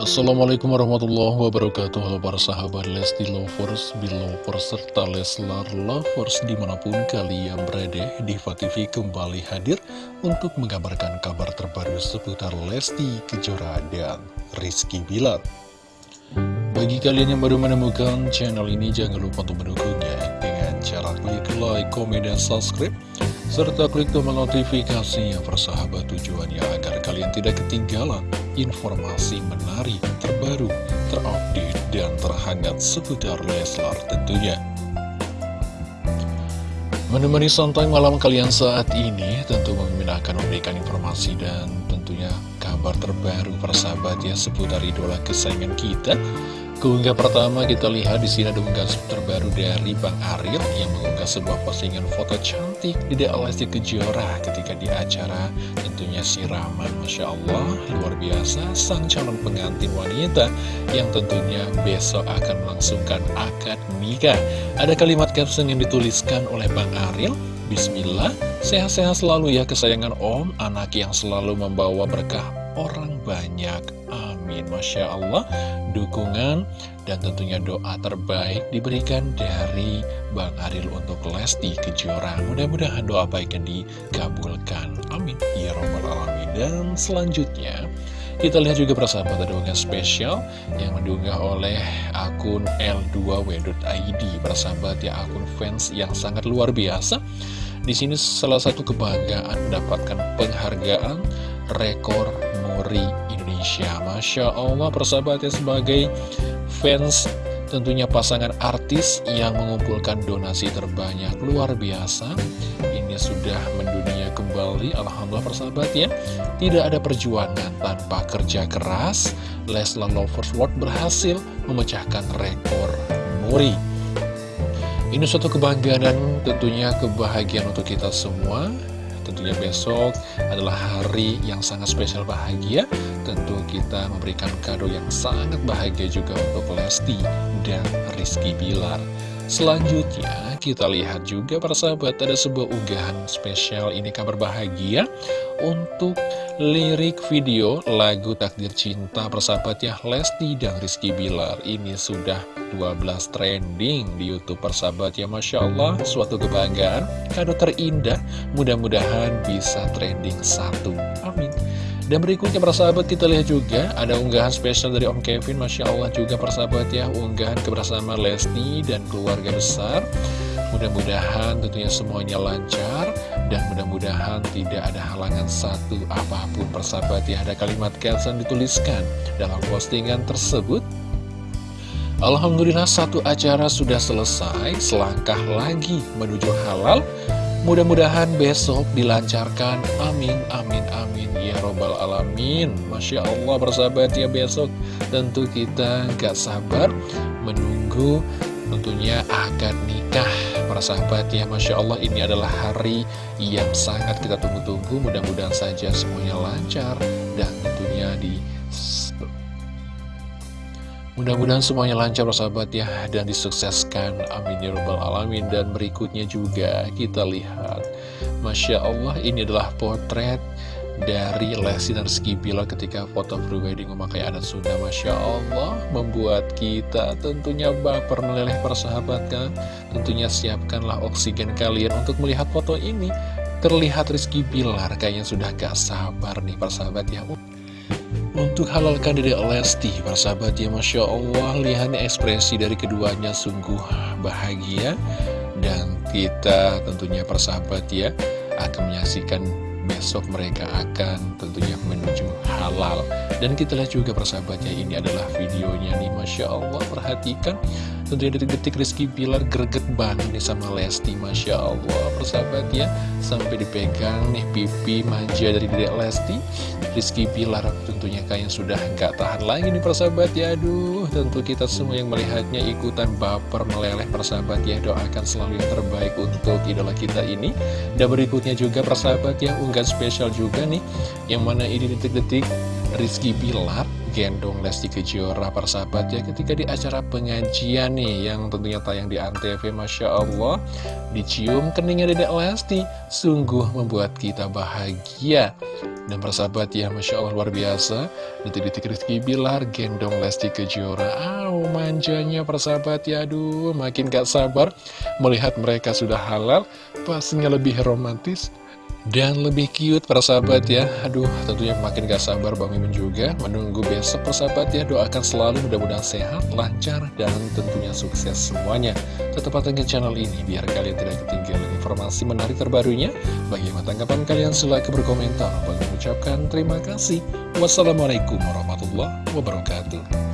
Assalamualaikum warahmatullahi wabarakatuh. Halo para sahabat Lesti Lovers, Belovers, serta Leslar Lovers di mana pun kalian berada Diva TV kembali hadir untuk mengabarkan kabar terbaru seputar Lesti Kejora dan Rizky Bilar. Bagi kalian yang baru menemukan channel ini jangan lupa untuk mendukungnya dengan cara klik like, komen, dan subscribe serta klik tombol notifikasinya persahabat tujuannya agar kalian tidak ketinggalan informasi menarik, terbaru, terupdate, dan terhangat seputar Leslar tentunya. Menemani santai malam kalian saat ini, tentu akan memberikan informasi dan tentunya kabar terbaru persahabat ya seputar idola kesayangan kita. Keunggah pertama kita lihat di sini ada unggahan terbaru dari Bang Ariel yang mengunggah sebuah postingan foto cantik di Lesti Kejora ketika di acara tentunya siraman Masya Allah luar biasa sang calon pengantin wanita yang tentunya besok akan melangsungkan akad nikah. Ada kalimat caption yang dituliskan oleh Bang Ariel Bismillah, sehat-sehat selalu ya kesayangan Om, anak yang selalu membawa berkah orang banyak. Amin. Masya Allah, dukungan dan tentunya doa terbaik diberikan dari Bang Aril untuk Lesti Kejora. Mudah-mudahan doa baiknya dikabulkan. Amin. Ya Rabbal Alamin. Dan selanjutnya, kita lihat juga persahabat ada spesial yang diunggah oleh akun L2W.id. Persahabat ya akun fans yang sangat luar biasa. Di sini salah satu kebanggaan mendapatkan penghargaan rekor Muri Indonesia. Masya Allah persahabatnya sebagai fans tentunya pasangan artis yang mengumpulkan donasi terbanyak luar biasa. Ini sudah mendunia kembali, Alhamdulillah persahabat ya. Tidak ada perjuangan tanpa kerja keras. Leslar Lovers World berhasil memecahkan rekor Muri. Ini suatu kebanggaan dan tentunya kebahagiaan untuk kita semua Tentunya besok adalah hari yang sangat spesial bahagia. Tentu kita memberikan kado yang sangat bahagia juga untuk Lesti dan Rizky Bilar Selanjutnya kita lihat juga para sahabat ada sebuah unggahan spesial. Ini kabar bahagia untuk lirik video lagu Takdir Cinta persahabat ya Lesti dan Rizky Bilar. Ini sudah 12 trending di Youtube persahabat ya Masya Allah. Suatu kebanggaan kado terindah. Mudah-mudahan bisa trending satu. Amin dan berikutnya persahabat kita lihat juga ada unggahan spesial dari Om Kevin. Masya Allah juga persahabat ya. Unggahan kebersamaan Lesti dan keluarga besar. Mudah-mudahan tentunya semuanya lancar dan mudah-mudahan tidak ada halangan satu apa pun persahabat ya. Ada kalimat caption dituliskan dalam postingan tersebut. Alhamdulillah satu acara sudah selesai. Selangkah lagi menuju halal Mudah-mudahan besok dilancarkan. Amin, amin, amin. Ya robbal alamin. Masya Allah bersahabat ya besok. Tentu kita gak sabar Menunggu tentunya akan nikah. Para sahabat ya Masya Allah. Ini adalah hari yang sangat kita tunggu-tunggu. Mudah-mudahan saja semuanya lancar Dan tentunya di Mudah-mudahan semuanya lancar sahabat ya dan disukseskan. Amin ya rabbal alamin. Dan berikutnya juga kita lihat. Masya Allah ini adalah potret dari Lesti dan Rizky Bilar ketika foto prewedding memakai adat Sunda. Masya Allah membuat kita tentunya baper meleleh persahabat kan tentunya siapkanlah oksigen kalian untuk melihat foto ini. Terlihat Rizky Bilar kayaknya sudah gak sabar nih persahabat ya untuk halalkan diri Lesti, persahabat ya Masya Allah, lihat ekspresi dari keduanya sungguh bahagia. Dan kita tentunya persahabat ya, akan menyaksikan besok mereka akan tentunya menuju halal. Dan kita lihat juga persahabatnya ini adalah videonya nih Masya Allah perhatikan Tentunya detik-detik Rizky Bilar greget banget nih sama Lesti Masya Allah. Persahabat ya Sampai dipegang nih pipi manja dari dedek Lesti. Rizky Bilar tentunya kayaknya sudah nggak tahan lagi nih persahabat ya. Aduh tentu kita semua yang melihatnya ikutan baper meleleh persahabat ya. Doakan selalu yang terbaik untuk idola kita ini. Dan berikutnya juga persahabat ya unggahan spesial juga nih. Yang mana ini detik-detik Rizky Bilar gendong Lesti Kejora persahabat ya ketika di acara pengajian nih yang tentunya tayang di Antv Masya Allah dicium keningnya Dedek Lesti sungguh membuat kita bahagia. Dan persahabat ya Masya Allah luar biasa. Detik-detik Rizky Bilar gendong Lesti Kejora. Aw manjanya persahabat ya aduh makin gak sabar melihat mereka sudah halal pastinya lebih romantis dan lebih cute persahabat ya. Aduh tentunya makin gak sabar Bang Mimin juga. Menunggu besok persahabat ya. Doakan selalu mudah-mudahan sehat, lancar Dan tentunya sukses semuanya. Tetap pantengin channel ini Biar kalian tidak ketinggalan informasi menarik terbarunya. Bagaimana tanggapan kalian? Silahkan berkomentar. Bang mengucapkan terima kasih. Wassalamualaikum warahmatullahi wabarakatuh